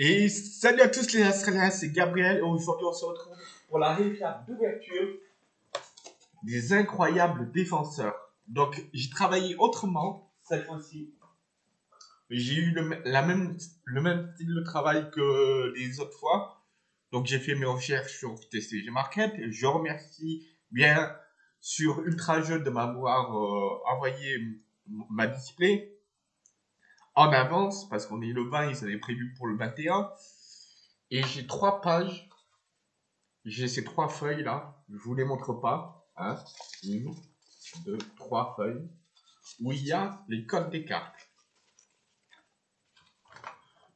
Et salut à tous les Australiens, c'est Gabriel et aujourd'hui on se retrouve pour la récap d'ouverture des incroyables défenseurs. Donc j'ai travaillé autrement cette fois-ci. J'ai eu le, la même, le même style de travail que les autres fois. Donc j'ai fait mes recherches sur TCG Market. Je remercie bien sur Ultra Jeu de m'avoir euh, envoyé ma display en avance parce qu'on est le 20, ils avaient prévu pour le 21. Et j'ai trois pages. J'ai ces trois feuilles là. Je vous les montre pas. Hein. Une, deux, trois feuilles où il y a les codes des cartes.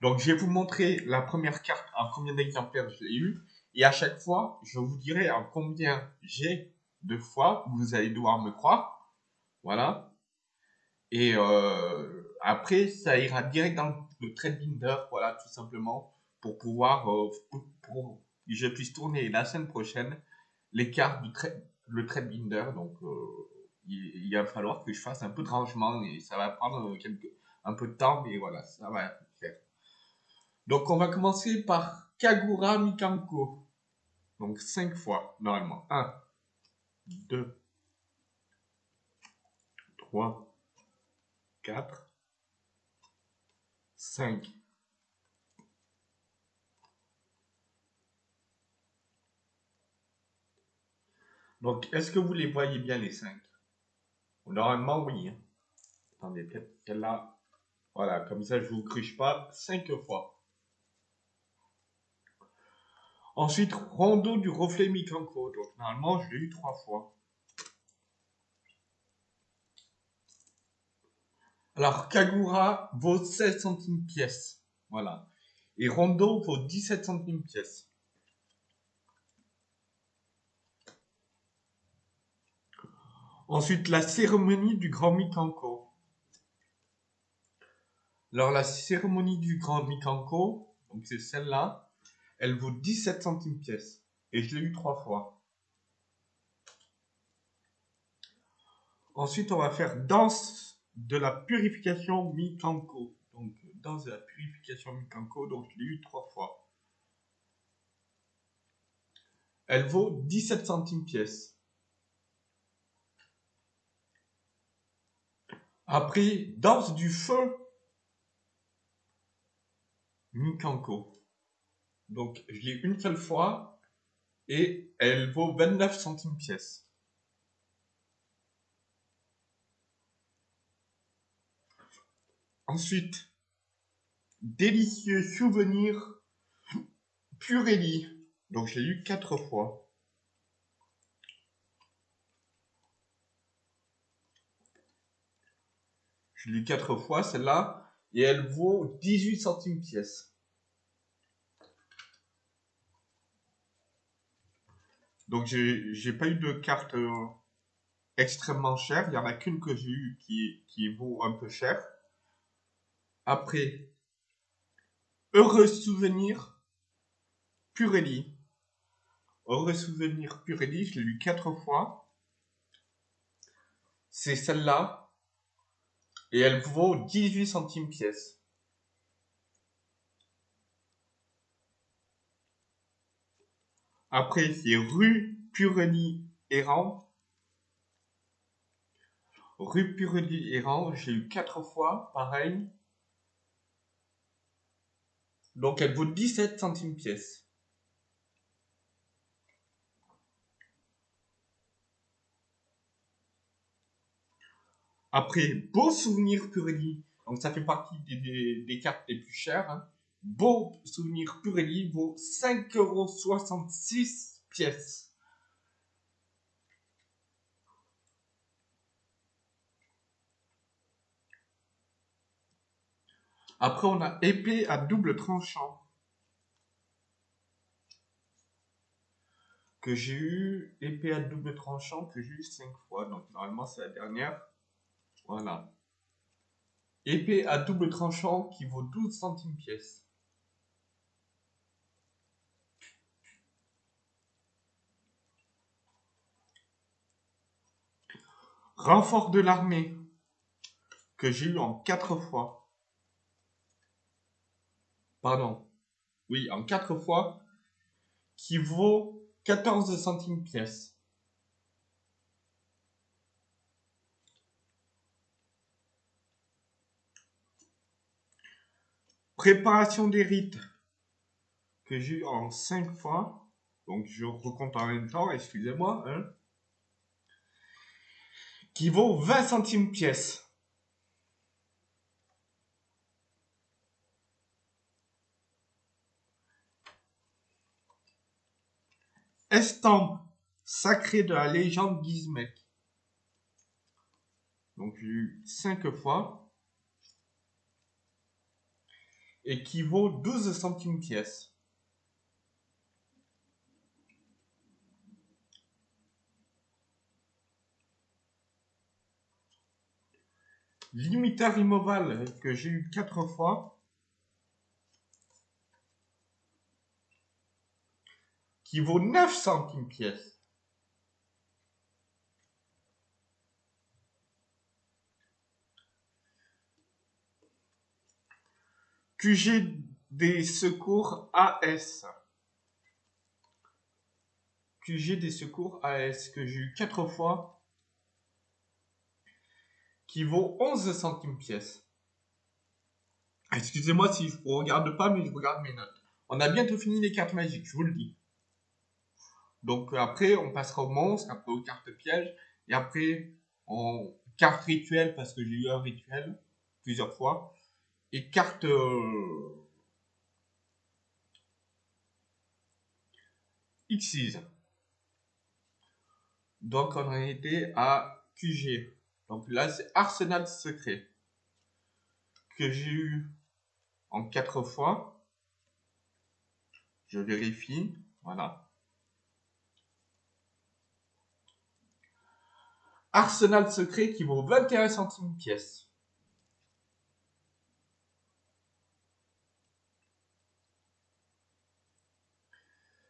Donc je vais vous montrer la première carte en combien d'exemplaires je l'ai eu. Et à chaque fois, je vous dirai en combien j'ai de fois. Vous allez devoir me croire. Voilà. Et euh, après, ça ira direct dans le trade binder, voilà, tout simplement, pour pouvoir, euh, pour, que je puisse tourner la semaine prochaine les cartes du trade, le trade binder. Donc, euh, il, va falloir que je fasse un peu de rangement et ça va prendre un peu de temps, mais voilà, ça va faire. Donc, on va commencer par Kagura Mikanko. Donc, 5 fois, normalement. 1, 2, 3, 4, 5. Donc, est-ce que vous les voyez bien, les 5 Normalement, oui. Hein. Attendez, peut-être celle-là. Voilà, comme ça, je ne vous cruche pas 5 fois. Ensuite, Rondo du reflet Mikanko. Donc, normalement, je l'ai eu 3 fois. Alors, Kagura vaut 16 centimes pièce. Voilà. Et Rondo vaut 17 centimes pièce. Ensuite, la cérémonie du Grand Mikanko. Alors, la cérémonie du Grand Mikanko, donc c'est celle-là, elle vaut 17 centimes pièce. Et je l'ai eu trois fois. Ensuite, on va faire danse de la purification Mikanko. Donc, dans la purification Mikanko, donc je l'ai eu trois fois. Elle vaut 17 centimes pièce. Après, danse du feu Mikanko. Donc, je l'ai une seule fois et elle vaut 29 centimes pièce. Ensuite, délicieux souvenir Purelli. Donc je l'ai lu quatre fois. Je l'ai lu quatre fois celle-là et elle vaut 18 centimes pièce. Donc j'ai pas eu de carte euh, extrêmement chère. Il y en a qu'une que j'ai eu qui, qui vaut un peu cher. Après, Heureux souvenir, Purelli. Heureux souvenir, Purelli, je l'ai lu quatre fois. C'est celle-là. Et elle vaut 18 centimes pièce. Après, c'est rue Purelli errant. Rue Purelli errant, j'ai eu quatre fois, pareil. Donc elle vaut 17 centimes pièce. Après, Beau Souvenir Purelli. Donc ça fait partie des, cartes les plus chères. Hein. Beau Souvenir Purelli vaut 5,66€ pièce. Après, on a épée à double tranchant. Que j'ai eu, épée à double tranchant, que j'ai eu 5 fois. Donc, normalement, c'est la dernière. Voilà. Épée à double tranchant qui vaut 12 centimes pièce. Renfort de l'armée que j'ai eu en 4 fois. Pardon. oui, en 4 fois, qui vaut 14 centimes pièce. Préparation des rites que j'ai eu en 5 fois. Donc je recompte en même temps, excusez-moi. Hein, qui vaut 20 centimes pièce. Estampe sacrée de la légende Gizmek. Donc j'ai eu 5 fois. Et qui vaut 12 centimes pièce. Limiteur immoval que j'ai eu 4 fois. Qui vaut 9 centimes pièce. QG des secours AS. QG des secours AS que j'ai eu 4 fois qui vaut 11 centimes pièce. Excusez-moi si je ne regarde pas, mais je regarde mes notes. On a bientôt fini les cartes magiques, je vous le dis. Donc après, on passera aux monstres, après aux cartes pièges, et après en cartes rituelles, parce que j'ai eu un rituel plusieurs fois, et cartes... Euh. Donc on a été à QG. Donc là, c'est Arsenal secret que j'ai eu en quatre fois. Je vérifie. Voilà. Arsenal secret qui vaut 21 centimes pièce.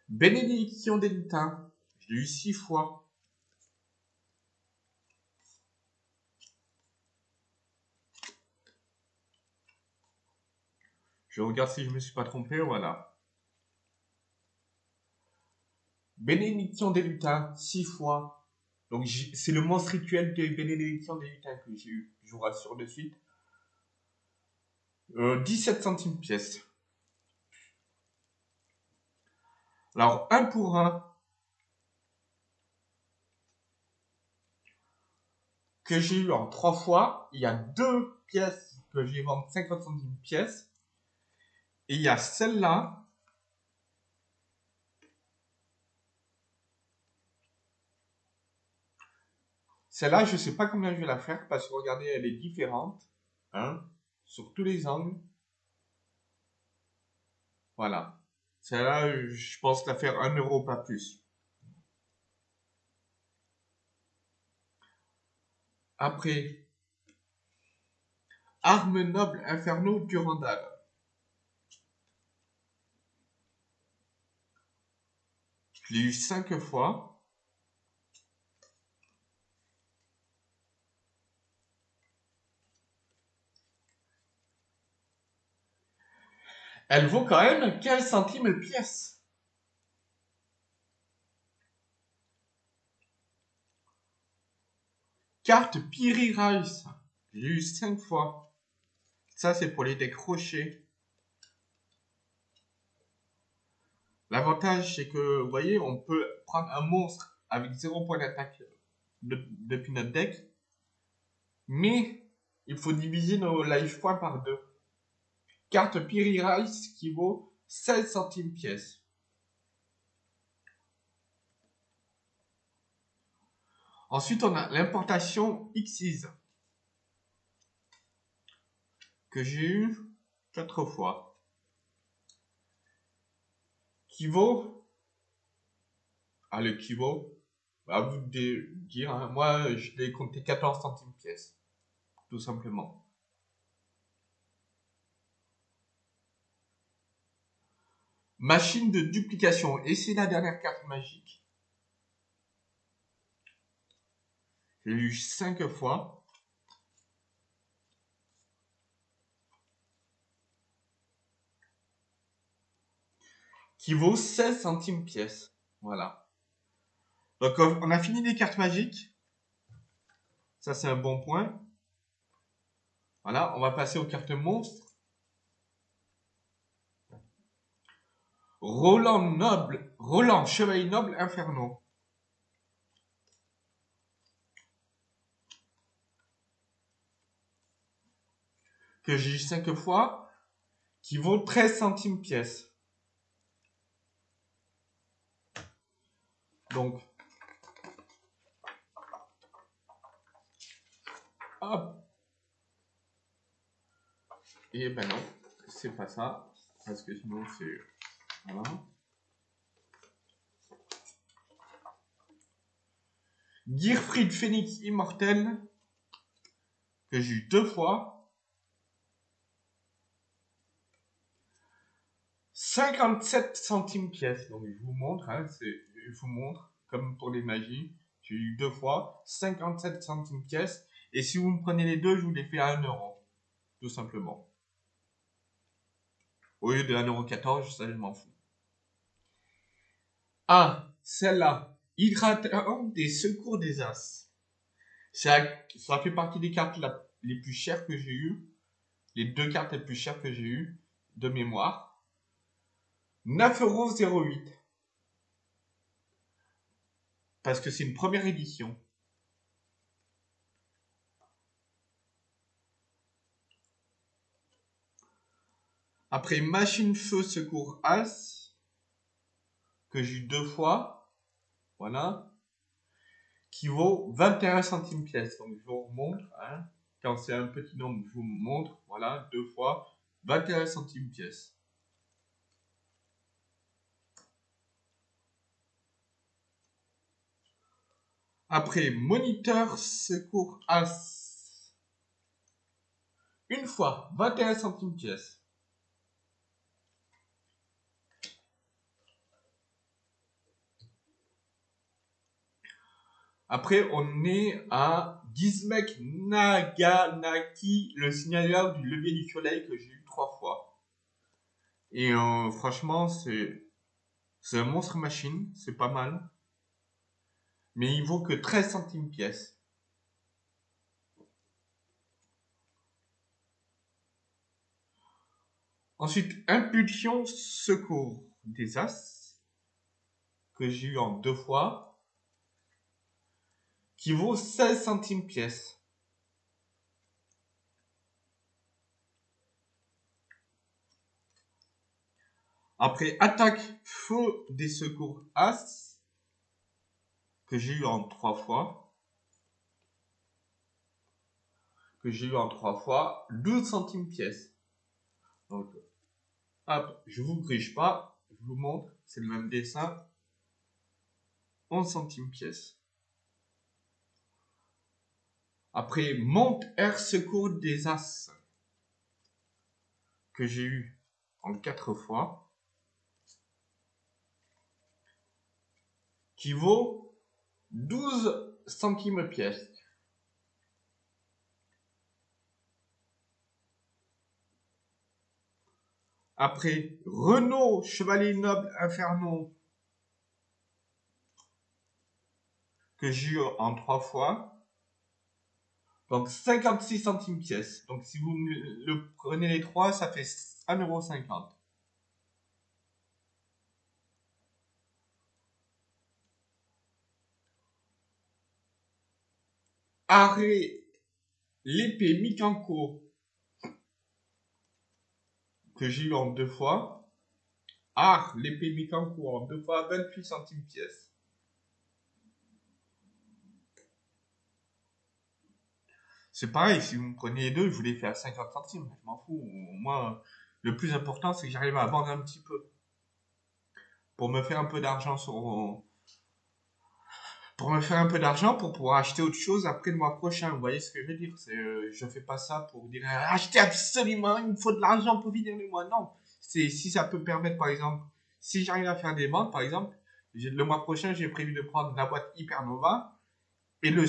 Bénédiction des lutins. Je l'ai eu six fois. Je regarde si je ne me suis pas trompé, voilà. Bénédiction des lutins, six fois. Donc c'est le monstre rituel de bénédiction des lutins que j'ai eu. Je vous rassure de suite. 17 euh, centimes pièce. Alors, un pour un. Que j'ai eu en trois fois. Il y a deux pièces que j'ai vendues 50 centimes pièce. Et il y a celle-là. Celle-là, je ne sais pas combien je vais la faire parce que regardez, elle est différente. Hein, sur tous les angles. Voilà. Celle-là, je pense la faire 1 euro, pas plus. Après, Arme noble inferno Durandal. Je l'ai eu 5 fois. Elle vaut quand même 15 centimes pièce. Carte Piri Rice. J'ai eu 5 fois. Ça, c'est pour les décrocher. L'avantage, c'est que, vous voyez, on peut prendre un monstre avec 0 point d'attaque depuis notre deck. Mais, il faut diviser nos life points par 2 carte Piri Rice qui vaut 16 centimes pièce. Ensuite, on a l'importation Xyz que j'ai eu 4 fois qui vaut ah le qui vaut à vous de dire hein. moi je l'ai compté 14 centimes pièce tout simplement Machine de duplication. Et c'est la dernière carte magique. J'ai eu 5 fois. qui vaut 16 centimes pièce. Voilà. Donc on a fini les cartes magiques. Ça c'est un bon point. Voilà, on va passer aux cartes monstres. Roland Noble, Roland Chevalier Noble Inferno. Que j'ai eu 5 fois, qui vaut 13 centimes pièce. Donc, hop. Et ben non, c'est pas ça, parce que sinon c'est... Voilà. Gearfried Phoenix Immortel, que j'ai eu deux fois. 57 centimes pièce. Donc je vous montre, hein, je vous montre, comme pour les magies, j'ai eu deux fois, 57 centimes pièce. Et si vous me prenez les deux, je vous les fais à 1 euro. Tout simplement. Au lieu de 1,14€, ça je m'en fous. Ah, celle-là. Hydratant des secours des As. Ça, ça fait partie des cartes les plus chères que j'ai eues. Les deux cartes les plus chères que j'ai eues de mémoire. 9,08€. Parce que c'est une première édition. Après Machine Feu Secours As que j'ai eu deux fois, voilà, qui vaut 21 centimes pièce. Donc je vous remontre, hein, quand c'est un petit nombre, je vous montre, voilà, deux fois, 21 centimes pièce. Après, moniteur secours as. Une fois, 21 centimes pièce. Après, on est à Gizmek Naganaki, le signaleur du levier du soleil que j'ai eu trois fois. Et euh, franchement, c'est c'est un monstre machine, c'est pas mal. Mais il vaut que 13 centimes pièce. Ensuite, Impulsion Secours des As, que j'ai eu en deux fois qui vaut 16 centimes pièce. Après attaque feu des secours As, que j'ai eu en trois fois, que j'ai eu en trois fois, 12 centimes pièce. Donc, hop, je vous grige pas, je vous montre, c'est le même dessin, 11 centimes pièce. Après Monte Air Secours des As, que j'ai eu en quatre fois, qui vaut 12 centimes pièce. Après Renault Chevalier Noble Inferno, que j'ai eu en trois fois, donc 56 centimes pièce. Donc si vous le prenez les trois, ça fait 1,50€. Arrêt l'épée Mikanko que j'ai eu en deux fois. Art l'épée Mikanko en deux fois 28 centimes pièce. C'est pareil, si vous me prenez les deux, je vous les fais à 50 centimes. Je m'en fous. Moi, le plus important, c'est que j'arrive à vendre un petit peu. Pour me faire un peu d'argent. Pour me faire un peu d'argent pour pouvoir acheter autre chose après le mois prochain. Vous voyez ce que je veux dire? C'est, euh, Je fais pas ça pour dire acheter absolument, il me faut de l'argent pour finir le mois. Non. C'est, si ça peut permettre, par exemple, si j'arrive à faire des ventes, par exemple, le mois prochain, j'ai prévu de prendre la boîte Hypernova et, le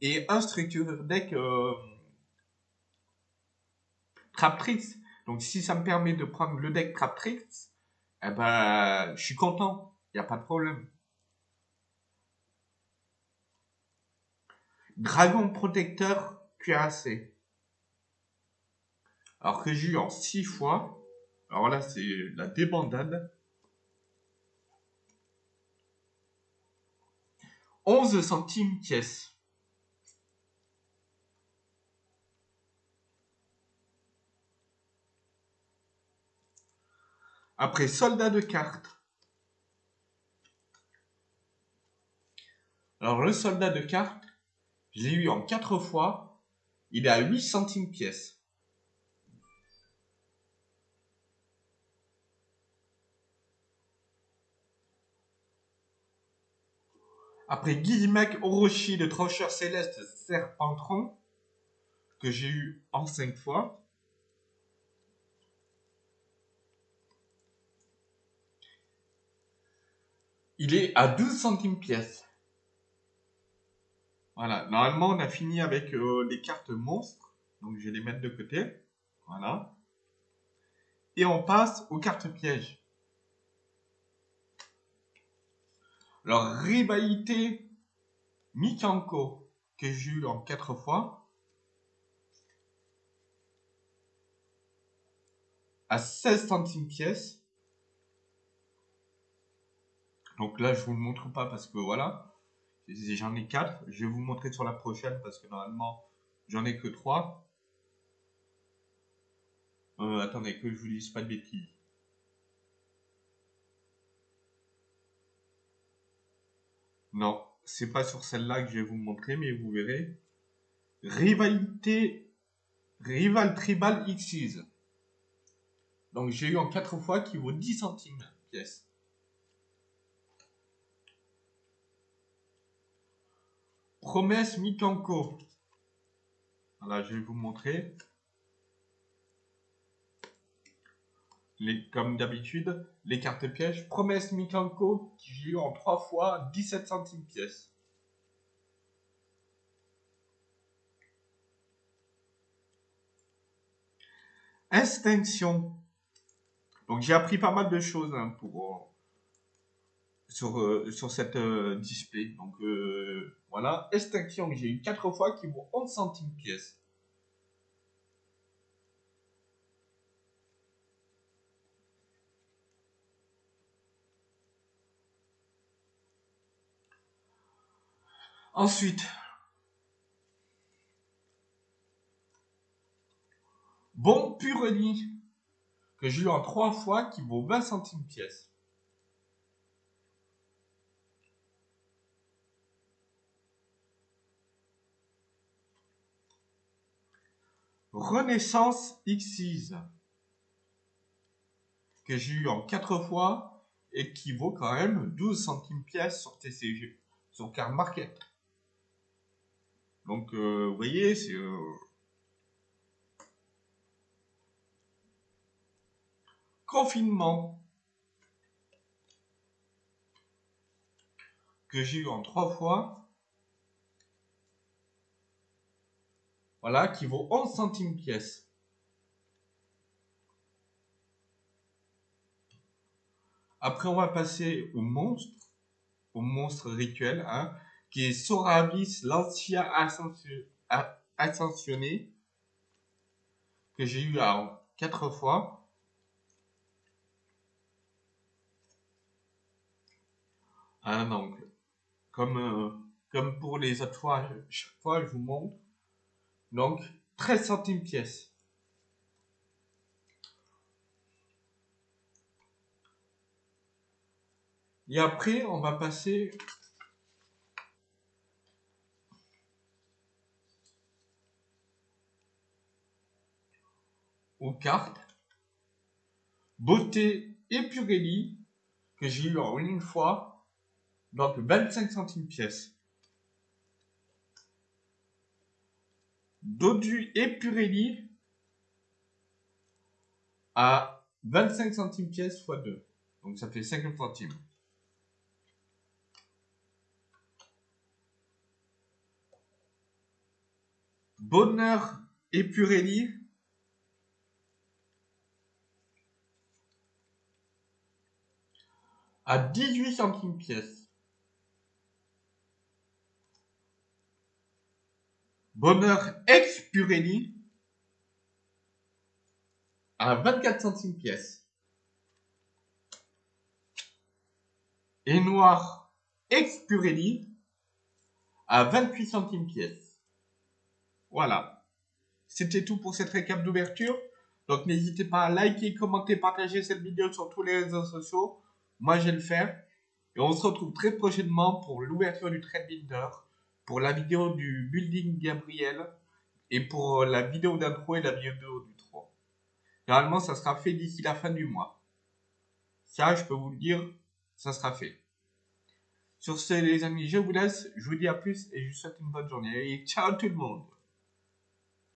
et un structure deck euh, Traptrix. Donc si ça me permet de prendre le deck Traptrix, Eh ben, je suis content. Il n'y a pas de problème. Dragon protecteur cuirassé. Alors que j'ai eu en 6 fois. Alors là, c'est la débandade. 11 centimes pièce. Après soldat de carte. Alors le soldat de carte, je l'ai eu en 4 fois. Il est à 8 centimes pièce. Après Guillemec Orochi de Trocheur Céleste Serpentron, que j'ai eu en 5 fois. Il est à 12 centimes pièce. Voilà, normalement on a fini avec euh, les cartes monstres, donc je vais les mettre de côté. Voilà. Et on passe aux cartes pièges. Alors, rivalité Mikanko, que j'ai eu en 4 fois, à 16 centimes pièce. Donc là, je vous le montre pas parce que voilà, j'en ai 4. Je vais vous montrer sur la prochaine parce que normalement, j'en ai que 3. Euh, attendez, que je vous dise pas de bêtises. Non, c'est pas sur celle-là que je vais vous montrer, mais vous verrez. Rivalité, Rival Tribal X's. Donc j'ai eu en 4 fois qui vaut 10 centimes pièce. Promesse Mikanko. Voilà, je vais vous montrer. Comme d'habitude, les cartes pièges. Promesse Mikanko, qui eu en 3 fois 17 centimes pièce. Extinction. Donc j'ai appris pas mal de choses hein, pour, euh, sur, euh, sur cette euh, display. Donc voilà, extinction, j'ai eu 4 fois qui vaut 11 centimes pièce. Ensuite, bon Purely, que j'ai eu en trois fois, qui vaut 20 centimes pièce. Renaissance X6, que j'ai eu en quatre fois et qui vaut quand même 12 centimes pièce sur TCG, sur Car Market. Donc, euh, vous voyez, c'est... Euh, confinement que j'ai eu en trois fois. Voilà, qui vaut 11 centimes pièce. Après, on va passer au monstre, au monstre rituel. Hein qui est Soravis l'ancien ascensionné, que j'ai eu à quatre fois. Ah, donc, comme, euh, comme pour les autres fois, chaque fois je vous montre. Donc, 13 centimes pièce. Et après, on va passer aux cartes. Beauté et Purelli, que j'ai eu en une fois, donc 25 centimes pièce. Dodu et Purelli à 25 centimes pièce x 2. Donc ça fait 50 centimes. Bonheur et Purelli à 18 centimes pièce. Bonheur ex Purelli à 24 centimes pièce. Et noir ex Purelli à 28 centimes pièce. Voilà. C'était tout pour cette récap d'ouverture. Donc n'hésitez pas à liker, commenter, partager cette vidéo sur tous les réseaux sociaux. Moi, je vais le faire. Et on se retrouve très prochainement pour l'ouverture du Trade Builder, pour la vidéo du Building Gabriel et pour la vidéo d'intro et la vidéo du 3. Normalement, ça sera fait d'ici la fin du mois. Ça, je peux vous le dire, ça sera fait. Sur ce, les amis, je vous laisse. Je vous dis à plus et je vous souhaite une bonne journée. Et ciao tout le monde